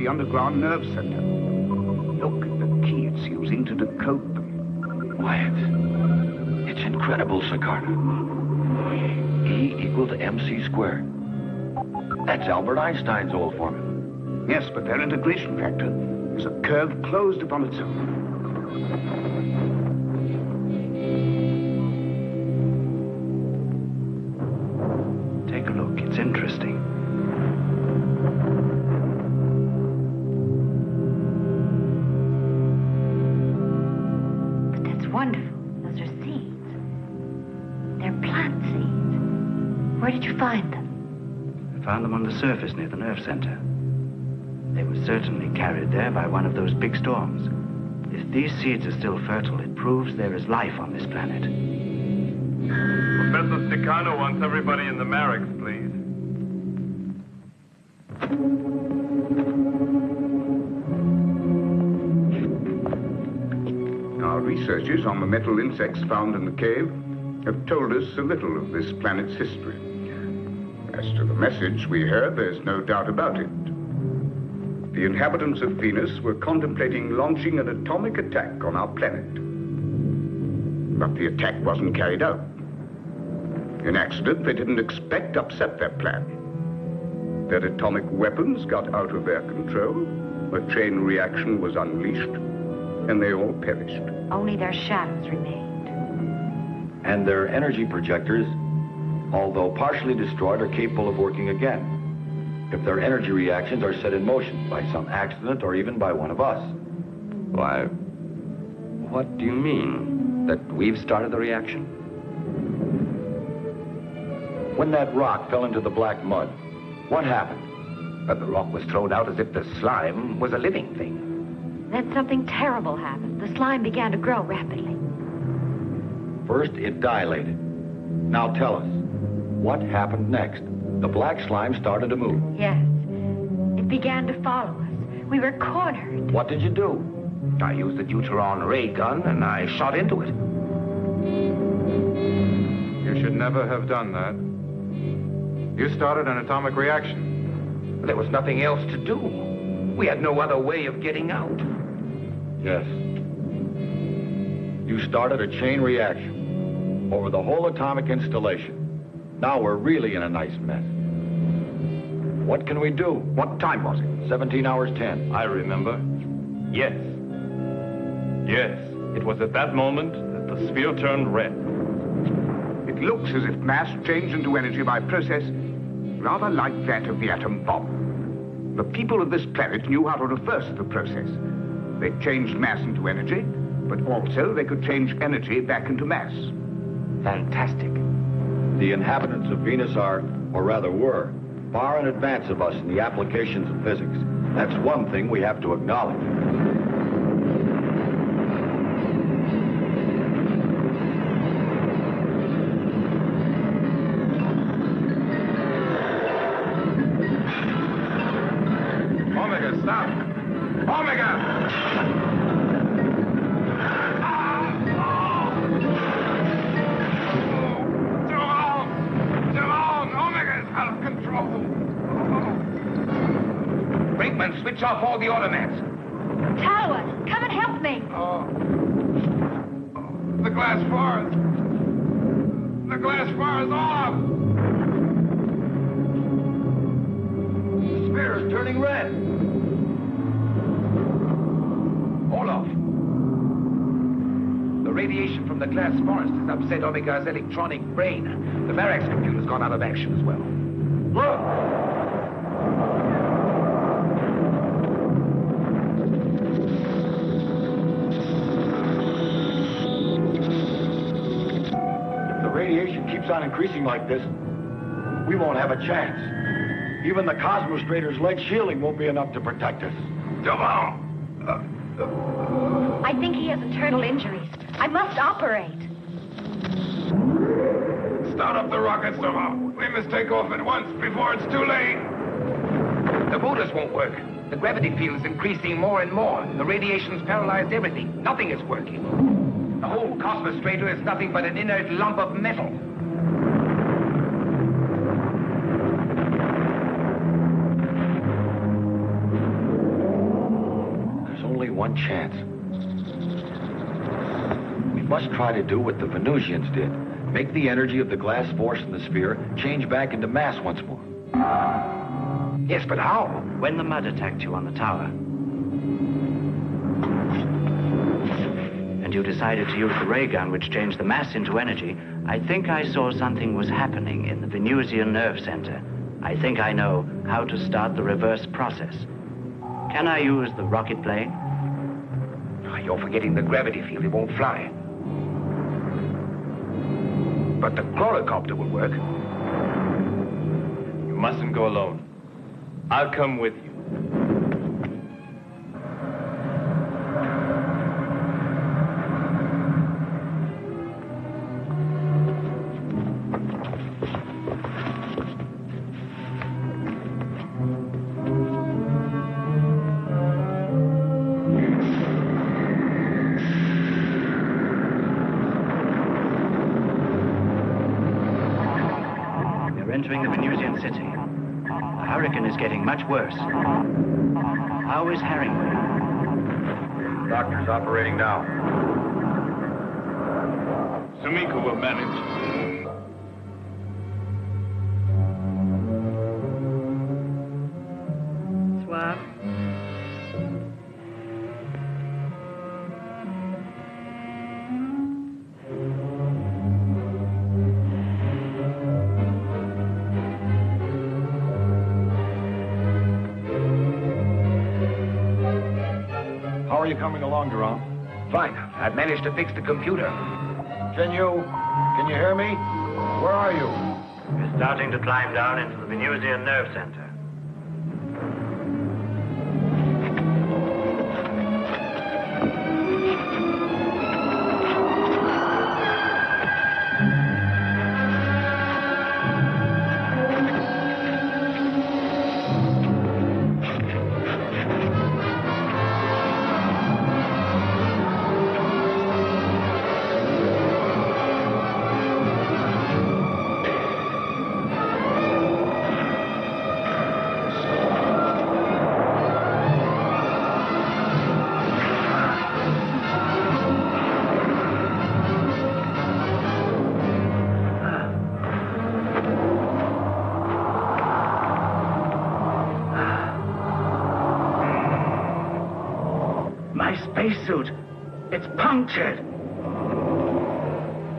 The underground nerve center. Look at the key it's using to decode them. Quiet. It's incredible, Sikarna. E equal to mc squared. That's Albert Einstein's old formula. Yes, but their integration factor is a curve closed upon itself. Where did you find them? I found them on the surface near the nerve center. They were certainly carried there by one of those big storms. If these seeds are still fertile, it proves there is life on this planet. Professor Sikarna wants everybody in the Marix, please. Our researches on the metal insects found in the cave have told us a little of this planet's history. As to the message we heard, there's no doubt about it. The inhabitants of Venus were contemplating launching an atomic attack on our planet. But the attack wasn't carried out. In accident they didn't expect to upset their plan. Their atomic weapons got out of their control, a chain reaction was unleashed, and they all perished. Only their shadows remained. And their energy projectors, although partially destroyed, are capable of working again. If their energy reactions are set in motion by some accident or even by one of us. Why, what do you mean? That we've started the reaction? When that rock fell into the black mud, what happened? But the rock was thrown out as if the slime was a living thing. Then something terrible happened. The slime began to grow rapidly. First, it dilated. Now tell us, what happened next? The black slime started to move. Yes. It began to follow us. We were cornered. What did you do? I used the neutron ray gun and I shot into it. You should never have done that. You started an atomic reaction. There was nothing else to do. We had no other way of getting out. Yes. You started a chain reaction over the whole atomic installation. Now we're really in a nice mess. What can we do? What time was it? 17 hours 10. I remember. Yes. Yes. It was at that moment that the sphere turned red. It It looks as if mass changed into energy by process rather like that of the atom bomb. The people of this planet knew how to reverse the process. They changed mass into energy, but also they could change energy back into mass. Fantastic. The inhabitants of Venus are, or rather were, far in advance of us in the applications of physics. That's one thing we have to acknowledge. Has upset Omega's electronic brain. The Varax computer's gone out of action as well. Look! If the radiation keeps on increasing like this, we won't have a chance. Even the Cosmostrator's lead shielding won't be enough to protect us. Javon! I think he has internal injuries. I must operate. Start up the rockets, Javon. We must take off at once before it's too late. The motors won't work. The gravity field is increasing more and more. The radiation's paralyzed everything. Nothing is working. The whole Cosmostrator is nothing but an inert lump of metal. There's only one chance. We must try to do what the Venusians did. Make the energy of the glass force in the sphere change back into mass once more. Yes, but how? When the mud attacked you on the tower, and you decided to use the ray gun which changed the mass into energy, I think I saw something was happening in the Venusian nerve center. I think I know how to start the reverse process. Can I use the rocket plane? Ah, You're forgetting the gravity field. It won't fly. But the chlorocopter will work. You mustn't go alone. I'll come with you. Getting much worse. How is Harringway? Doctor's operating now. Sumiko will manage. Managed to fix the computer. Can you... can you hear me? Where are you? We're starting to climb down into the Venusian nerve center.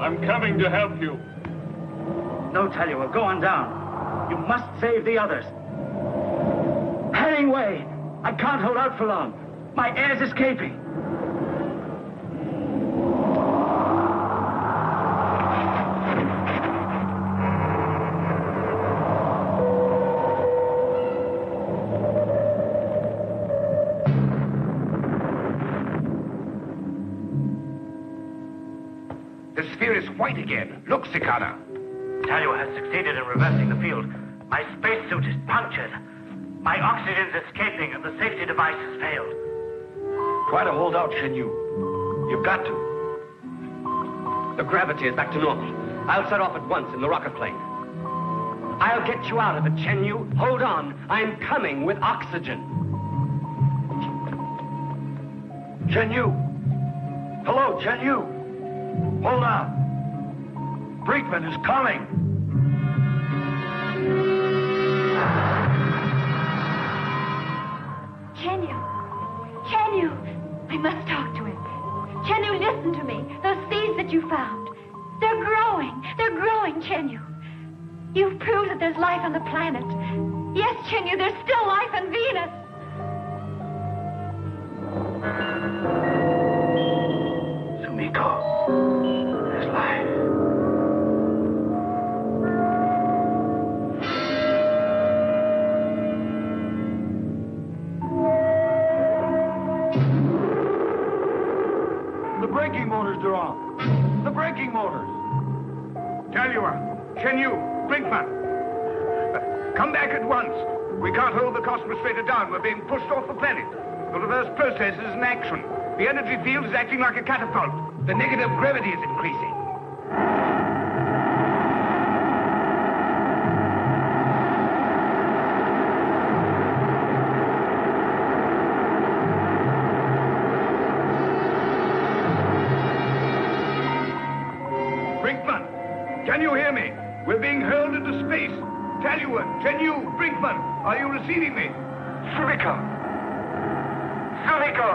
I'm coming to help you. No, Talua, go on down. You must save the others. Hemingway! I can't hold out for long. My air's escaping. Again. Look, Sikarna. Talua has succeeded in reversing the field. My spacesuit is punctured. My oxygen's escaping and the safety device has failed. Try to hold out, Chen Yu. You've got to. The gravity is back to normal. I'll set off at once in the rocket plane. I'll get you out of it, Chen Yu. Hold on. I'm coming with oxygen. Chen Yu! Hello, Chen Yu! Hold on. Brinkman is coming. Chen Yu! Chenyu! I must talk to him. Chen Yu, listen to me. Those seeds that you found, they're growing. They're growing, Chen Yu. you? You've proved that there's life on the planet. Yes, Chen Yu, there's still life on Venus. Sumiko. The braking motors. Talua, Chen Yu, Brinkman. Come back at once. We can't hold the Cosmostrator down. We're being pushed off the planet. The reverse process is in action. The energy field is acting like a catapult. The negative gravity is increasing. Are you receiving me? Sumiko! Sumiko!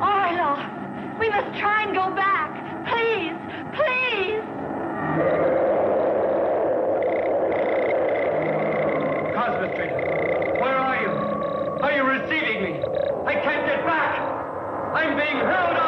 Orloff, we must try and go back. Please, please. Cosmostrator, where are you? Are you receiving me? I can't get back. I'm being held off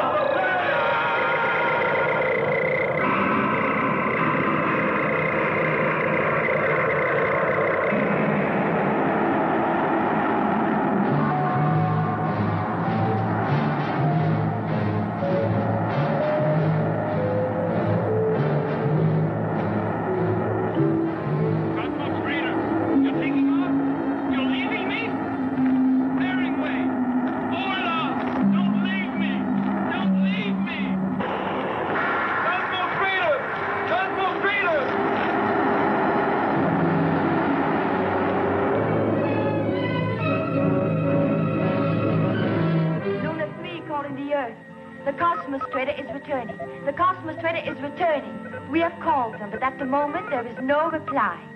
no reply.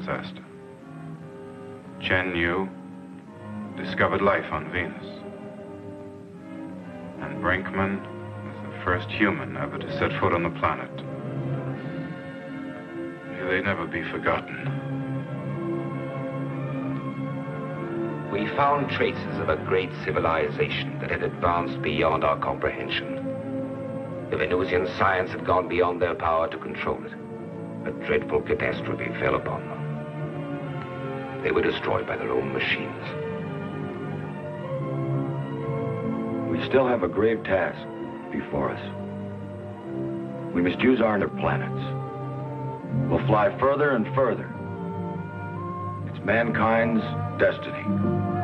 Disaster. Chen Yu discovered life on Venus. And Brinkman was the first human ever to set foot on the planet. May they never be forgotten. We found traces of a great civilization that had advanced beyond our comprehension. The Venusian science had gone beyond their power to control it. A dreadful catastrophe fell upon them. They were destroyed by their own machines. We still have a grave task before us. We must use our inner planets. We'll fly further and further. It's mankind's destiny.